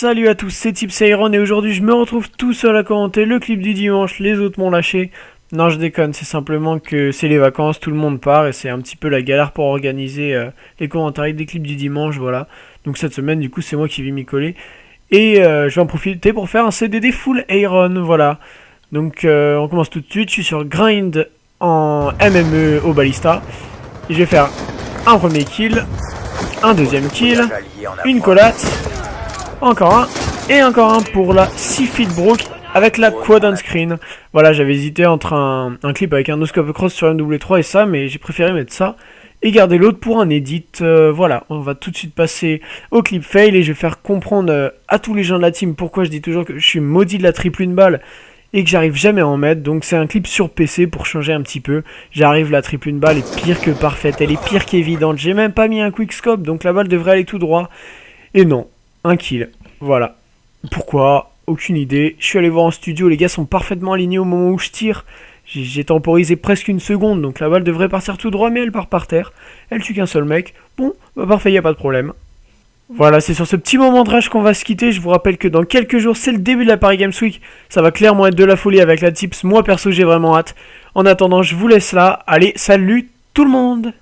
Salut à tous, c'est Tips Iron et aujourd'hui je me retrouve tout seul à commenter le clip du dimanche, les autres m'ont lâché. Non je déconne, c'est simplement que c'est les vacances, tout le monde part et c'est un petit peu la galère pour organiser euh, les commentaires des clips du dimanche, voilà. Donc cette semaine du coup c'est moi qui vais m'y coller. Et euh, je vais en profiter pour faire un CDD full Iron, voilà. Donc euh, on commence tout de suite, je suis sur Grind en MME au Ballista. Et je vais faire un premier kill, un deuxième kill, une collate encore un. Et encore un pour la 6 feet broke avec la quad on screen. Voilà, j'avais hésité entre un, clip avec un noscope cross sur MW3 et ça, mais j'ai préféré mettre ça et garder l'autre pour un edit. Euh, voilà, on va tout de suite passer au clip fail et je vais faire comprendre euh, à tous les gens de la team pourquoi je dis toujours que je suis maudit de la triple une balle et que j'arrive jamais à en mettre. Donc c'est un clip sur PC pour changer un petit peu. J'arrive, la triple une balle est pire que parfaite, elle est pire qu'évidente. J'ai même pas mis un quick scope, donc la balle devrait aller tout droit. Et non, un kill. Voilà. Pourquoi? Aucune idée. Je suis allé voir en studio, les gars sont parfaitement alignés au moment où je tire. J'ai temporisé presque une seconde, donc la balle devrait partir tout droit, mais elle part par terre. Elle tue qu'un seul mec. Bon, bah parfait, y a pas de problème. Voilà, c'est sur ce petit moment de rage qu'on va se quitter. Je vous rappelle que dans quelques jours, c'est le début de la Paris Games Week. Ça va clairement être de la folie avec la tips. Moi, perso, j'ai vraiment hâte. En attendant, je vous laisse là. Allez, salut tout le monde